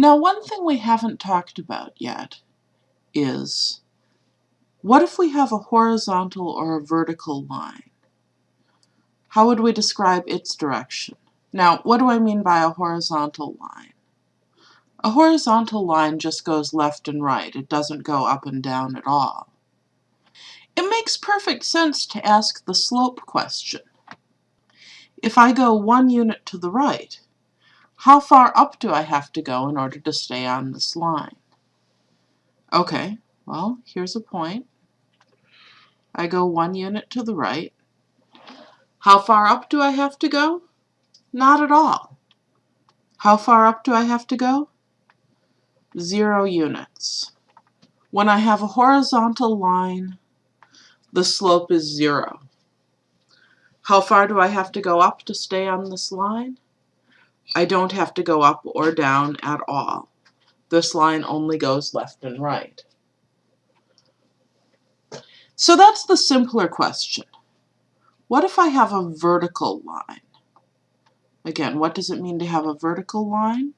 Now one thing we haven't talked about yet is what if we have a horizontal or a vertical line? How would we describe its direction? Now, what do I mean by a horizontal line? A horizontal line just goes left and right. It doesn't go up and down at all. It makes perfect sense to ask the slope question. If I go one unit to the right, how far up do I have to go in order to stay on this line? Okay, well, here's a point. I go one unit to the right. How far up do I have to go? Not at all. How far up do I have to go? Zero units. When I have a horizontal line, the slope is zero. How far do I have to go up to stay on this line? I don't have to go up or down at all. This line only goes left and right. So that's the simpler question. What if I have a vertical line? Again, what does it mean to have a vertical line?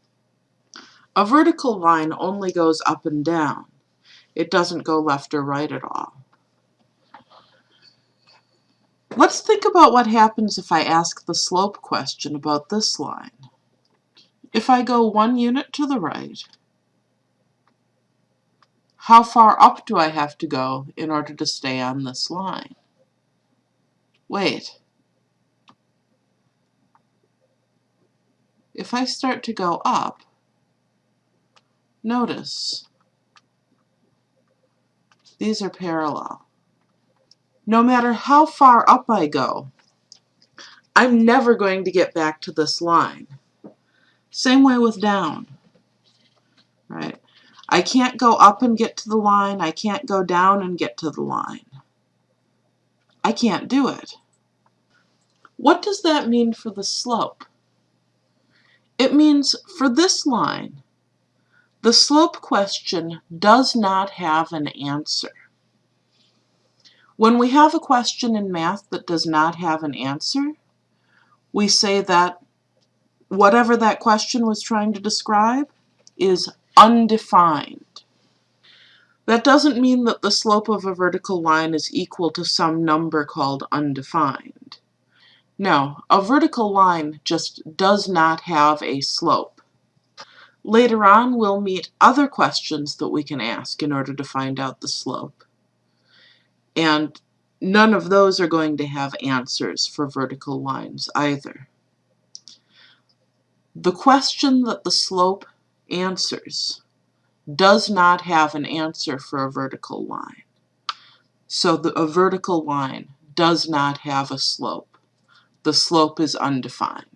A vertical line only goes up and down. It doesn't go left or right at all. Let's think about what happens if I ask the slope question about this line. If I go one unit to the right, how far up do I have to go in order to stay on this line? Wait. If I start to go up, notice these are parallel. No matter how far up I go, I'm never going to get back to this line. Same way with down, right? I can't go up and get to the line. I can't go down and get to the line. I can't do it. What does that mean for the slope? It means for this line, the slope question does not have an answer. When we have a question in math that does not have an answer, we say that whatever that question was trying to describe is undefined. That doesn't mean that the slope of a vertical line is equal to some number called undefined. No, a vertical line just does not have a slope. Later on, we'll meet other questions that we can ask in order to find out the slope. And none of those are going to have answers for vertical lines either. The question that the slope answers does not have an answer for a vertical line. So the, a vertical line does not have a slope. The slope is undefined.